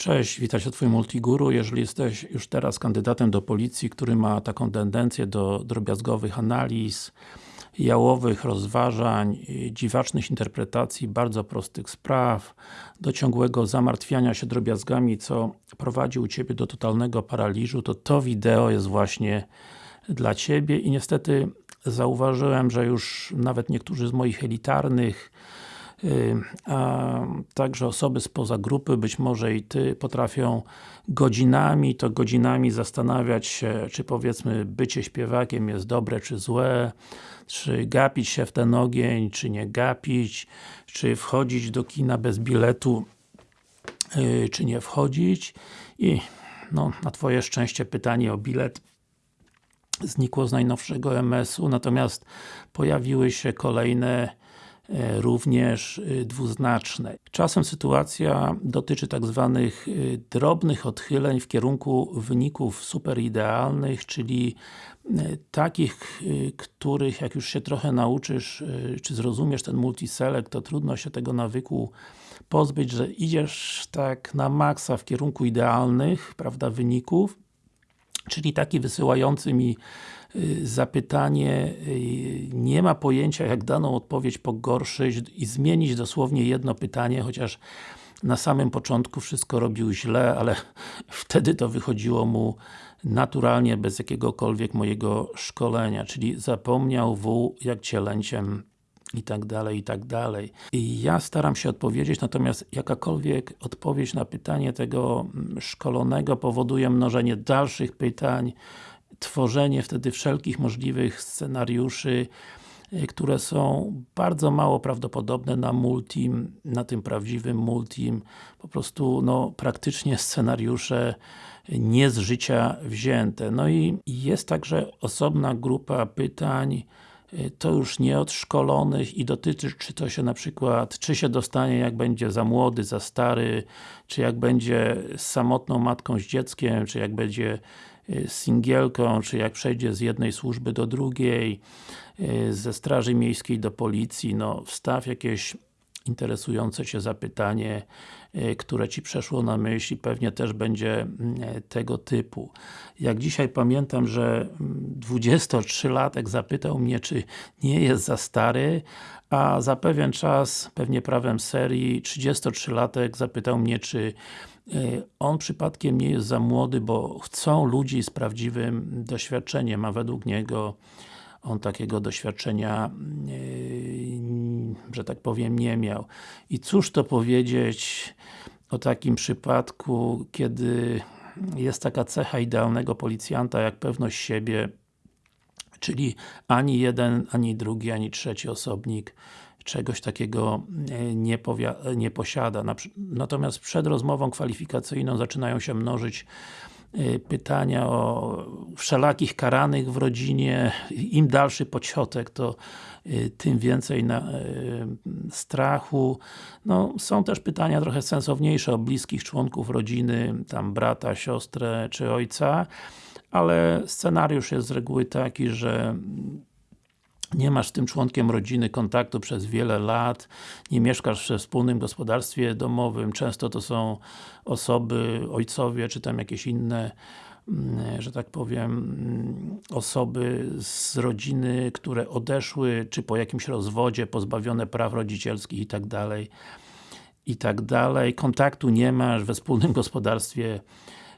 Cześć, witaj się Twój Multiguru. Jeżeli jesteś już teraz kandydatem do policji, który ma taką tendencję do drobiazgowych analiz, jałowych rozważań, dziwacznych interpretacji bardzo prostych spraw, do ciągłego zamartwiania się drobiazgami, co prowadzi u Ciebie do totalnego paraliżu, to to wideo jest właśnie dla Ciebie i niestety zauważyłem, że już nawet niektórzy z moich elitarnych a także osoby spoza grupy, być może i Ty, potrafią godzinami, to godzinami zastanawiać się, czy powiedzmy bycie śpiewakiem jest dobre, czy złe, czy gapić się w ten ogień, czy nie gapić, czy wchodzić do kina bez biletu, yy, czy nie wchodzić. I no, na Twoje szczęście pytanie o bilet znikło z najnowszego MS-u, natomiast pojawiły się kolejne również e, dwuznaczne. Czasem sytuacja dotyczy tak zwanych e, drobnych odchyleń w kierunku wyników superidealnych, czyli takich, których jak już się trochę nauczysz, czy zrozumiesz ten multiselect, to trudno się tego nawyku pozbyć, że idziesz tak na maksa w kierunku idealnych, prawda, wyników, czyli taki wysyłający mi zapytanie y, nie ma pojęcia jak daną odpowiedź pogorszyć i zmienić dosłownie jedno pytanie, chociaż na samym początku wszystko robił źle, ale wtedy to wychodziło mu naturalnie, bez jakiegokolwiek mojego szkolenia, czyli zapomniał W jak cielęciem i tak dalej, i tak dalej. I ja staram się odpowiedzieć, natomiast jakakolwiek odpowiedź na pytanie tego mm, szkolonego powoduje mnożenie dalszych pytań, tworzenie wtedy wszelkich możliwych scenariuszy, y, które są bardzo mało prawdopodobne na multim, na tym prawdziwym multim, po prostu no praktycznie scenariusze nie z życia wzięte. No i jest także osobna grupa pytań, Y, to już nie od szkolonych i dotyczy, czy to się na przykład, czy się dostanie jak będzie za młody, za stary, czy jak będzie samotną matką z dzieckiem, czy jak będzie singielką, czy jak przejdzie z jednej służby do drugiej, y, ze straży miejskiej do policji, no wstaw jakieś interesujące Cię zapytanie, e, które Ci przeszło na myśl i pewnie też będzie mm, tego typu. Jak dzisiaj pamiętam, że 23-latek mm, zapytał mnie, czy nie jest za stary, a za pewien czas, pewnie prawem serii, 33-latek zapytał mnie, czy on przypadkiem nie jest za młody, bo chcą ludzi z prawdziwym doświadczeniem, a według niego on takiego doświadczenia, yy, że tak powiem, nie miał. I cóż to powiedzieć o takim przypadku, kiedy jest taka cecha idealnego policjanta, jak pewność siebie, czyli ani jeden, ani drugi, ani trzeci osobnik czegoś takiego yy, nie, nie posiada. Natomiast przed rozmową kwalifikacyjną zaczynają się mnożyć Y, pytania o wszelakich karanych w rodzinie, im dalszy pociotek, to tym więcej strachu. No, są też pytania trochę sensowniejsze o bliskich członków rodziny, tam brata, siostrę czy ojca, ale scenariusz jest z reguły taki, że nie masz z tym członkiem rodziny kontaktu przez wiele lat, nie mieszkasz we wspólnym gospodarstwie domowym, często to są osoby, ojcowie, czy tam jakieś inne mm, że tak powiem, mm, osoby z rodziny, które odeszły, czy po jakimś rozwodzie, pozbawione praw rodzicielskich i tak dalej i tak dalej. Kontaktu nie masz we wspólnym gospodarstwie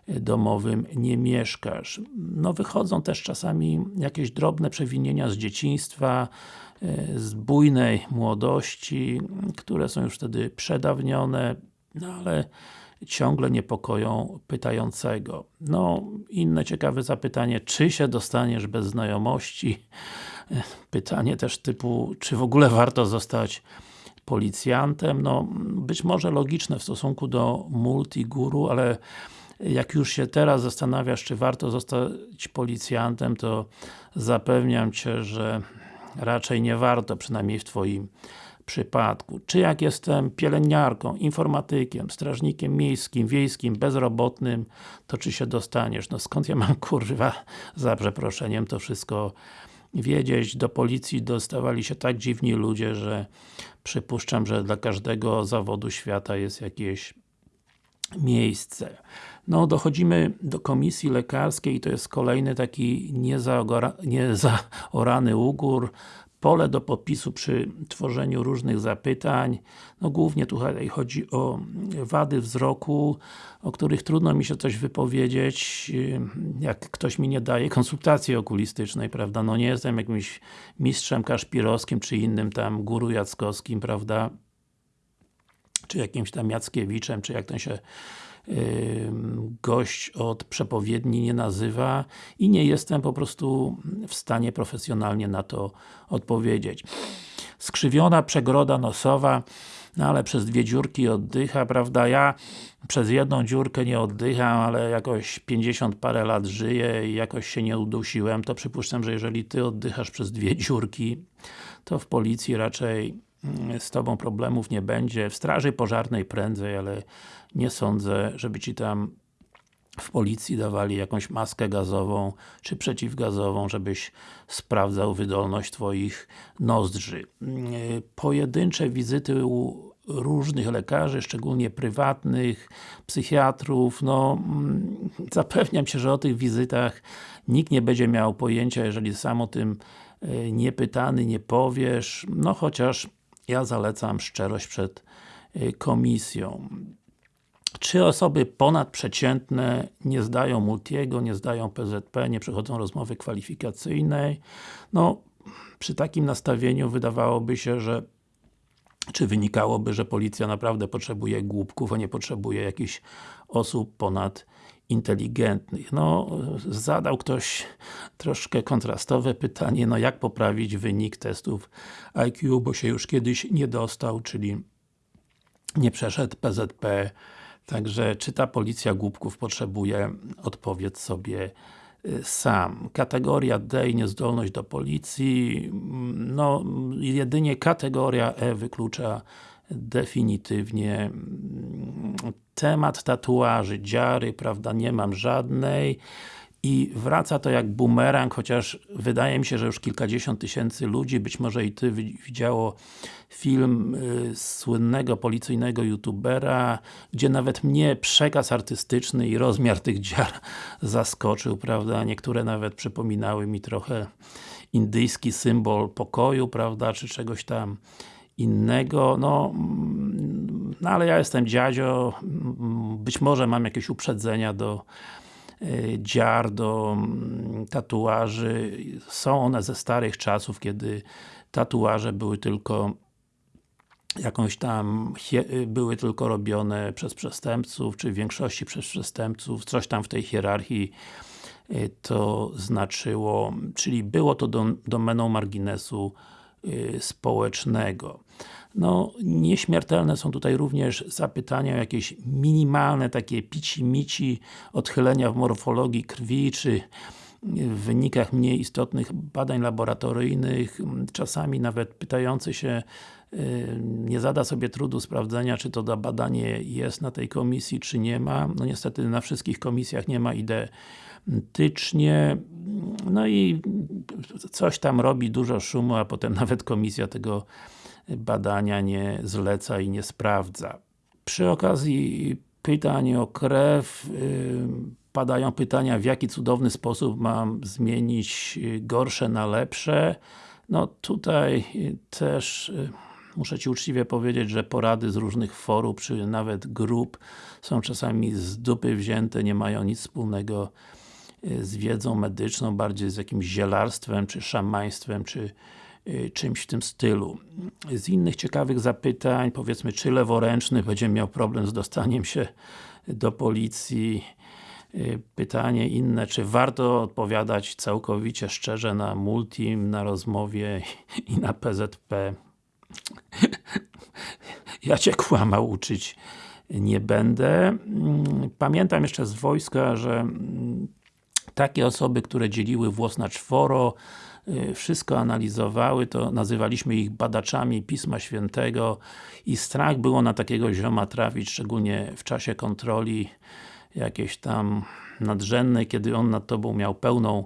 domowym nie mieszkasz. No wychodzą też czasami jakieś drobne przewinienia z dzieciństwa, e, z bujnej młodości, które są już wtedy przedawnione, no ale ciągle niepokoją pytającego. No, inne ciekawe zapytanie, czy się dostaniesz bez znajomości? E, pytanie też typu, czy w ogóle warto zostać policjantem? No, być może logiczne w stosunku do multiguru, ale jak już się teraz zastanawiasz, czy warto zostać policjantem, to zapewniam Cię, że raczej nie warto, przynajmniej w Twoim przypadku. Czy jak jestem pielęgniarką, informatykiem, strażnikiem miejskim, wiejskim, bezrobotnym, to czy się dostaniesz? No skąd ja mam kurwa, za przeproszeniem, to wszystko wiedzieć. Do policji dostawali się tak dziwni ludzie, że przypuszczam, że dla każdego zawodu świata jest jakieś miejsce. No, dochodzimy do komisji lekarskiej, to jest kolejny taki niezaorany ugór, pole do podpisu przy tworzeniu różnych zapytań. No głównie tutaj chodzi o wady wzroku, o których trudno mi się coś wypowiedzieć, jak ktoś mi nie daje konsultacji okulistycznej, prawda? No nie jestem jakimś mistrzem kaszpirowskim, czy innym tam guru jackowskim, prawda? Czy jakimś tam Jackiewiczem, czy jak ten się gość od przepowiedni nie nazywa i nie jestem po prostu w stanie profesjonalnie na to odpowiedzieć. Skrzywiona przegroda nosowa, no ale przez dwie dziurki oddycha, prawda? Ja przez jedną dziurkę nie oddycham, ale jakoś 50 parę lat żyję i jakoś się nie udusiłem, to przypuszczam, że jeżeli Ty oddychasz przez dwie dziurki, to w policji raczej z Tobą problemów nie będzie. W straży pożarnej prędzej, ale nie sądzę, żeby Ci tam w policji dawali jakąś maskę gazową, czy przeciwgazową, żebyś sprawdzał wydolność Twoich nozdrzy. Pojedyncze wizyty u różnych lekarzy, szczególnie prywatnych, psychiatrów, no zapewniam się, że o tych wizytach nikt nie będzie miał pojęcia, jeżeli sam o tym e, nie pytany, nie powiesz, no chociaż ja zalecam szczerość przed e, komisją. Czy osoby ponadprzeciętne nie zdają Multiego, nie zdają PZP, nie przechodzą rozmowy kwalifikacyjnej? No, przy takim nastawieniu wydawałoby się, że czy wynikałoby, że policja naprawdę potrzebuje głupków, a nie potrzebuje jakichś osób ponad inteligentnych. No, zadał ktoś troszkę kontrastowe pytanie, no jak poprawić wynik testów IQ, bo się już kiedyś nie dostał, czyli nie przeszedł PZP, Także, czy ta policja głupków potrzebuje, odpowiedz sobie y, sam. Kategoria D i niezdolność do policji, no jedynie kategoria E wyklucza definitywnie mm, temat tatuaży, dziary, prawda, nie mam żadnej i wraca to jak bumerang, chociaż wydaje mi się, że już kilkadziesiąt tysięcy ludzi, być może i Ty widziało film y, słynnego policyjnego youtubera, gdzie nawet mnie przekaz artystyczny i rozmiar tych dziar zaskoczył, prawda? Niektóre nawet przypominały mi trochę indyjski symbol pokoju, prawda? Czy czegoś tam innego, no, mm, no ale ja jestem dziadzio, być może mam jakieś uprzedzenia do Y, dziar, do mm, tatuaży. Są one ze starych czasów, kiedy tatuaże były tylko jakąś tam, y, były tylko robione przez przestępców, czy w większości przez przestępców, coś tam w tej hierarchii y, to znaczyło, czyli było to domeną marginesu społecznego. No, nieśmiertelne są tutaj również zapytania o jakieś minimalne takie pici-mici odchylenia w morfologii krwi, czy w wynikach mniej istotnych badań laboratoryjnych, czasami nawet pytający się y, nie zada sobie trudu sprawdzenia, czy to badanie jest na tej komisji, czy nie ma. No niestety na wszystkich komisjach nie ma identycznie. No i coś tam robi dużo szumu, a potem nawet komisja tego badania nie zleca i nie sprawdza. Przy okazji pytań o krew yy, padają pytania, w jaki cudowny sposób mam zmienić gorsze na lepsze. No tutaj też yy, muszę Ci uczciwie powiedzieć, że porady z różnych forów, czy nawet grup są czasami z dupy wzięte, nie mają nic wspólnego yy, z wiedzą medyczną, bardziej z jakimś zielarstwem, czy szamaństwem, czy Y, czymś w tym stylu. Z innych ciekawych zapytań, powiedzmy, czy leworęczny będzie miał problem z dostaniem się do policji, y, pytanie inne, czy warto odpowiadać całkowicie szczerze na Multim, na rozmowie i na PZP. ja Cię kłamał uczyć nie będę. Mm, pamiętam jeszcze z wojska, że mm, takie osoby, które dzieliły włos na czworo, Y, wszystko analizowały, to nazywaliśmy ich badaczami Pisma Świętego i strach było na takiego zioma trafić, szczególnie w czasie kontroli jakiejś tam nadrzędnej, kiedy on nad Tobą miał pełną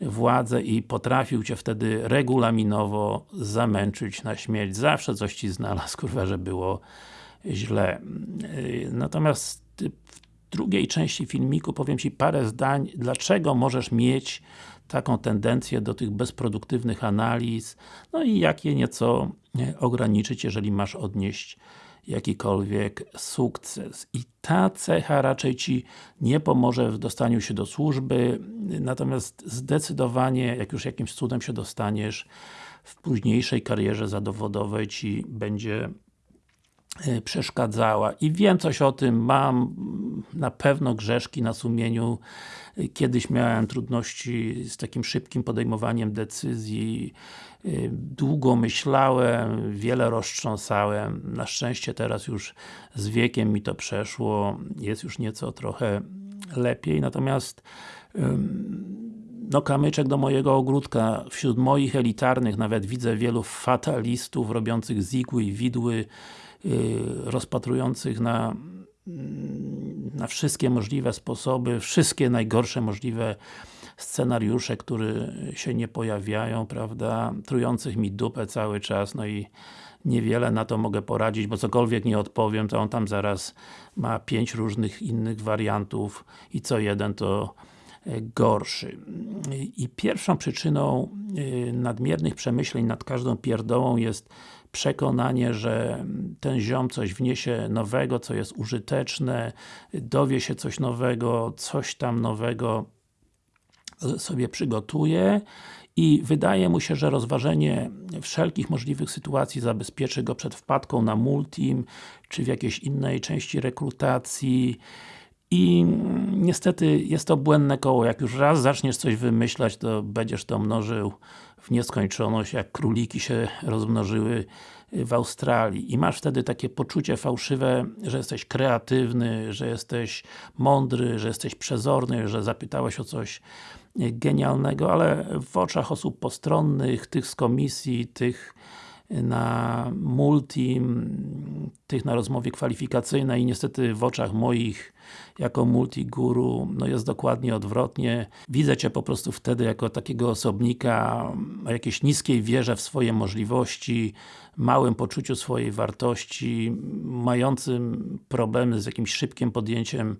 władzę i potrafił Cię wtedy regulaminowo zamęczyć na śmierć. Zawsze coś Ci znalazł, kurwa, że było źle. Y, natomiast w drugiej części filmiku powiem Ci parę zdań, dlaczego możesz mieć taką tendencję do tych bezproduktywnych analiz, no i jak je nieco ograniczyć, jeżeli masz odnieść jakikolwiek sukces. I ta cecha raczej Ci nie pomoże w dostaniu się do służby, natomiast zdecydowanie, jak już jakimś cudem się dostaniesz, w późniejszej karierze zawodowej Ci będzie przeszkadzała. I wiem coś o tym, mam na pewno grzeszki na sumieniu. Kiedyś miałem trudności z takim szybkim podejmowaniem decyzji. E, długo myślałem, wiele roztrząsałem. Na szczęście teraz już z wiekiem mi to przeszło. Jest już nieco trochę lepiej, natomiast no kamyczek do mojego ogródka. Wśród moich elitarnych nawet widzę wielu fatalistów robiących zigły i widły, rozpatrujących na mm, na wszystkie możliwe sposoby, wszystkie najgorsze możliwe scenariusze, które się nie pojawiają, prawda, trujących mi dupę cały czas, no i niewiele na to mogę poradzić, bo cokolwiek nie odpowiem, to on tam zaraz ma pięć różnych innych wariantów i co jeden to gorszy. I pierwszą przyczyną y, nadmiernych przemyśleń nad każdą pierdołą jest przekonanie, że ten ziom coś wniesie nowego, co jest użyteczne, dowie się coś nowego, coś tam nowego sobie przygotuje i wydaje mu się, że rozważenie wszelkich możliwych sytuacji zabezpieczy go przed wpadką na multim, czy w jakiejś innej części rekrutacji, i niestety jest to błędne koło. Jak już raz zaczniesz coś wymyślać, to będziesz to mnożył w nieskończoność, jak króliki się rozmnożyły w Australii. I masz wtedy takie poczucie fałszywe, że jesteś kreatywny, że jesteś mądry, że jesteś przezorny, że zapytałeś o coś genialnego, ale w oczach osób postronnych, tych z komisji, tych na multi, tych na rozmowie kwalifikacyjnej i niestety w oczach moich jako multiguru, no jest dokładnie odwrotnie. Widzę Cię po prostu wtedy jako takiego osobnika o jakiejś niskiej wierze w swoje możliwości, małym poczuciu swojej wartości, mającym problemy z jakimś szybkim podjęciem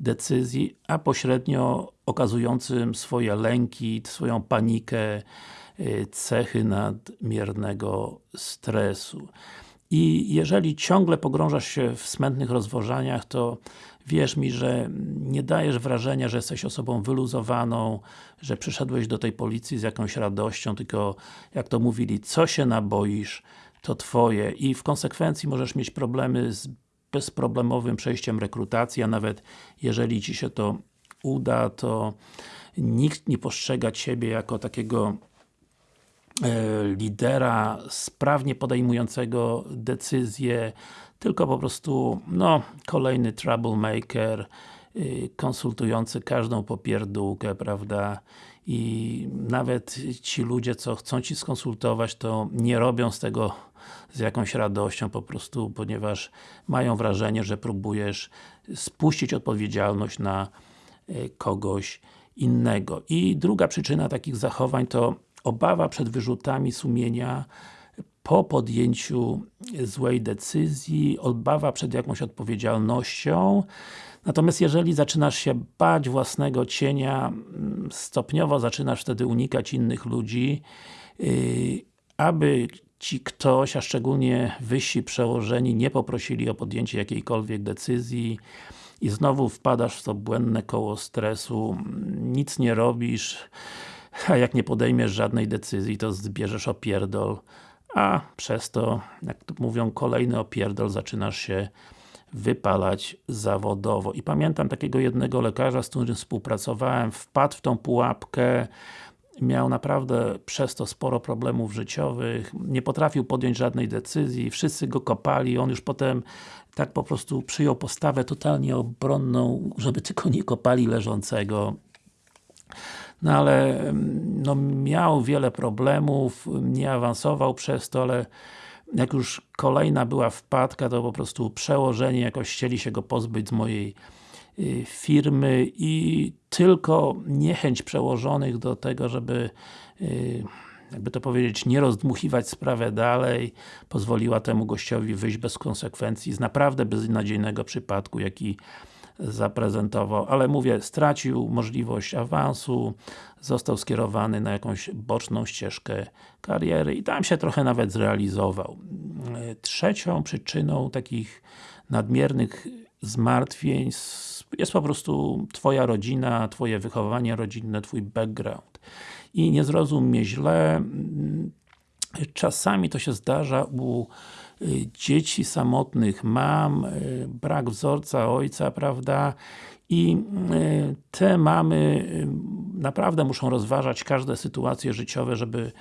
decyzji, a pośrednio okazującym swoje lęki, swoją panikę, cechy nadmiernego stresu. I jeżeli ciągle pogrążasz się w smętnych rozważaniach, to wierz mi, że nie dajesz wrażenia, że jesteś osobą wyluzowaną, że przyszedłeś do tej policji z jakąś radością, tylko jak to mówili, co się naboisz, to Twoje i w konsekwencji możesz mieć problemy z bezproblemowym przejściem rekrutacji, a nawet jeżeli Ci się to uda, to nikt nie postrzega Ciebie jako takiego lidera sprawnie podejmującego decyzje, tylko po prostu, no, kolejny troublemaker, y, konsultujący każdą popierdółkę, prawda, i nawet ci ludzie, co chcą Ci skonsultować, to nie robią z tego z jakąś radością, po prostu, ponieważ mają wrażenie, że próbujesz spuścić odpowiedzialność na y, kogoś innego. I druga przyczyna takich zachowań to obawa przed wyrzutami sumienia po podjęciu złej decyzji, obawa przed jakąś odpowiedzialnością. Natomiast jeżeli zaczynasz się bać własnego cienia, mm, stopniowo zaczynasz wtedy unikać innych ludzi, yy, aby Ci ktoś, a szczególnie wyżsi przełożeni nie poprosili o podjęcie jakiejkolwiek decyzji i znowu wpadasz w to błędne koło stresu, nic nie robisz, a jak nie podejmiesz żadnej decyzji, to zbierzesz opierdol, a przez to, jak to mówią, kolejny opierdol zaczynasz się wypalać zawodowo. I pamiętam takiego jednego lekarza, z którym współpracowałem, wpadł w tą pułapkę, miał naprawdę przez to sporo problemów życiowych, nie potrafił podjąć żadnej decyzji, wszyscy go kopali, on już potem tak po prostu przyjął postawę totalnie obronną, żeby tylko nie kopali leżącego. No ale no, miał wiele problemów, nie awansował przez to, ale jak już kolejna była wpadka, to po prostu przełożenie jakoś chcieli się go pozbyć z mojej y, firmy i tylko niechęć przełożonych do tego, żeby y, jakby to powiedzieć, nie rozdmuchiwać sprawę dalej, pozwoliła temu gościowi wyjść bez konsekwencji z naprawdę beznadziejnego przypadku, jaki zaprezentował, ale mówię, stracił możliwość awansu, został skierowany na jakąś boczną ścieżkę kariery i tam się trochę nawet zrealizował. Trzecią przyczyną takich nadmiernych zmartwień jest po prostu Twoja rodzina, Twoje wychowanie rodzinne, Twój background. I nie zrozum mnie źle, czasami to się zdarza u dzieci samotnych mam, y, brak wzorca ojca, prawda? I y, te mamy naprawdę muszą rozważać każde sytuacje życiowe, żeby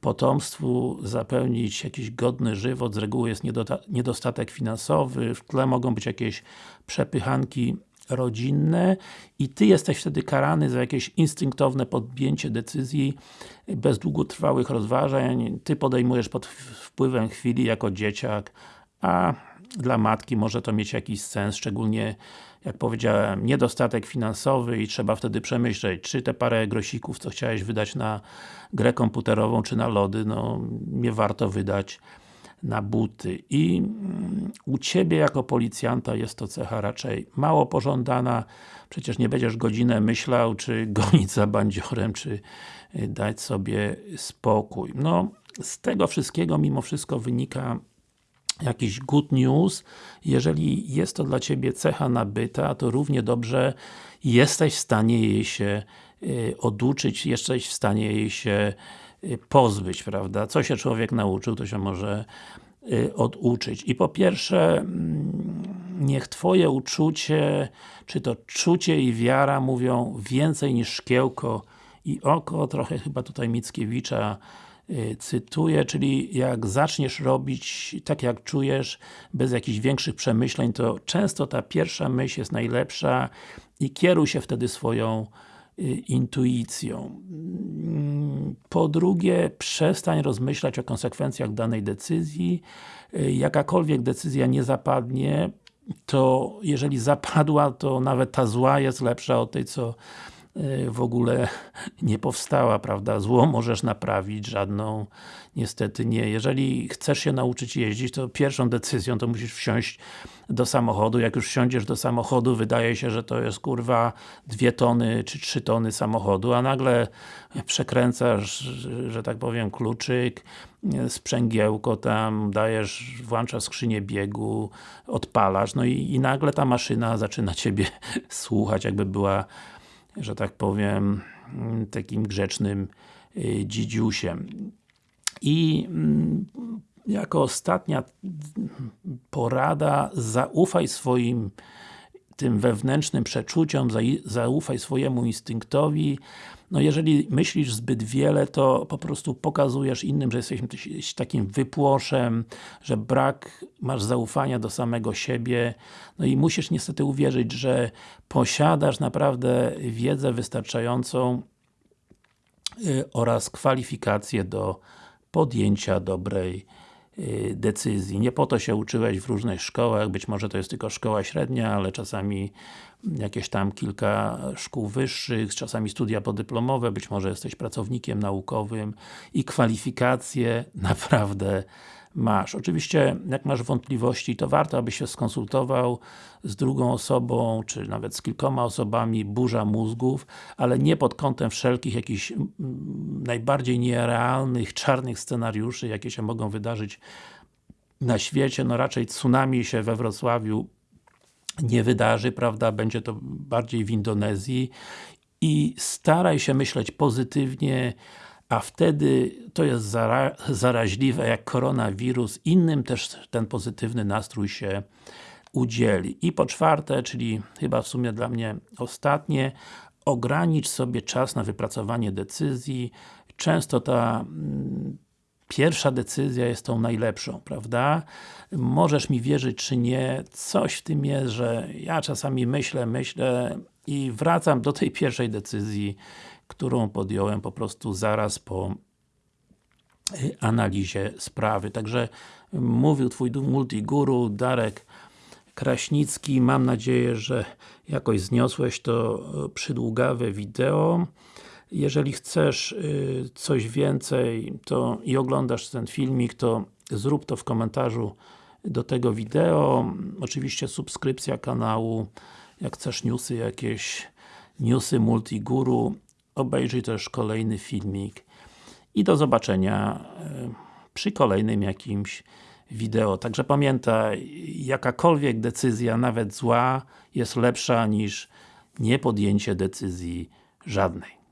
potomstwu zapewnić jakiś godny żywot, z reguły jest niedostatek finansowy, w tle mogą być jakieś przepychanki rodzinne i Ty jesteś wtedy karany za jakieś instynktowne podjęcie decyzji bez długotrwałych rozważań, Ty podejmujesz pod wpływem chwili jako dzieciak, a dla matki może to mieć jakiś sens, szczególnie jak powiedziałem, niedostatek finansowy i trzeba wtedy przemyśleć, czy te parę grosików, co chciałeś wydać na grę komputerową, czy na lody, no nie warto wydać na buty. I mm, u Ciebie jako policjanta jest to cecha raczej mało pożądana. Przecież nie będziesz godzinę myślał, czy gonić za bandziorem, czy y, dać sobie spokój. No, z tego wszystkiego mimo wszystko wynika jakiś good news, jeżeli jest to dla Ciebie cecha nabyta, to równie dobrze jesteś w stanie jej się y, oduczyć, jesteś w stanie jej się pozbyć, prawda? Co się człowiek nauczył, to się może y, oduczyć. I po pierwsze, mm, niech Twoje uczucie, czy to czucie i wiara mówią więcej niż szkiełko i oko, trochę chyba tutaj Mickiewicza Y, cytuję, czyli jak zaczniesz robić tak jak czujesz, bez jakichś większych przemyśleń, to często ta pierwsza myśl jest najlepsza i kieruj się wtedy swoją y, intuicją. Mm, po drugie, przestań rozmyślać o konsekwencjach danej decyzji. Y, jakakolwiek decyzja nie zapadnie, to jeżeli zapadła, to nawet ta zła jest lepsza od tej, co Y, w ogóle nie powstała, prawda? Zło możesz naprawić, żadną niestety nie. Jeżeli chcesz się nauczyć jeździć, to pierwszą decyzją to musisz wsiąść do samochodu. Jak już wsiądziesz do samochodu, wydaje się, że to jest kurwa dwie tony czy trzy tony samochodu, a nagle przekręcasz, że tak powiem, kluczyk, sprzęgiełko tam, dajesz, włączasz skrzynię biegu, odpalasz, no i, i nagle ta maszyna zaczyna Ciebie słuchać, jakby była że tak powiem, mm, takim grzecznym y, dzidziusiem. I mm, jako ostatnia porada, zaufaj swoim tym wewnętrznym przeczuciom, zaufaj swojemu instynktowi. No jeżeli myślisz zbyt wiele, to po prostu pokazujesz innym, że jesteś takim wypłoszem, że brak masz zaufania do samego siebie. No i musisz niestety uwierzyć, że posiadasz naprawdę wiedzę wystarczającą y, oraz kwalifikacje do podjęcia dobrej decyzji. Nie po to się uczyłeś w różnych szkołach, być może to jest tylko szkoła średnia, ale czasami jakieś tam kilka szkół wyższych, czasami studia podyplomowe, być może jesteś pracownikiem naukowym i kwalifikacje naprawdę masz. Oczywiście, jak masz wątpliwości, to warto, abyś się skonsultował z drugą osobą, czy nawet z kilkoma osobami, burza mózgów, ale nie pod kątem wszelkich jakichś najbardziej nierealnych, czarnych scenariuszy, jakie się mogą wydarzyć na świecie, no raczej tsunami się we Wrocławiu nie wydarzy, prawda, będzie to bardziej w Indonezji. I staraj się myśleć pozytywnie, a wtedy to jest zara zaraźliwe jak koronawirus, innym też ten pozytywny nastrój się udzieli. I po czwarte, czyli chyba w sumie dla mnie ostatnie, ogranicz sobie czas na wypracowanie decyzji. Często ta mm, pierwsza decyzja jest tą najlepszą, prawda? Możesz mi wierzyć czy nie, coś w tym jest, że ja czasami myślę, myślę i wracam do tej pierwszej decyzji, którą podjąłem po prostu zaraz po y, analizie sprawy. Także mówił Twój multiguru Darek Kraśnicki. Mam nadzieję, że jakoś zniosłeś to y, przydługawe wideo. Jeżeli chcesz y, coś więcej to i oglądasz ten filmik, to zrób to w komentarzu do tego wideo. Oczywiście subskrypcja kanału jak chcesz newsy jakieś, newsy Multiguru, obejrzyj też kolejny filmik i do zobaczenia e, przy kolejnym jakimś wideo. Także pamiętaj, jakakolwiek decyzja, nawet zła, jest lepsza niż niepodjęcie decyzji żadnej.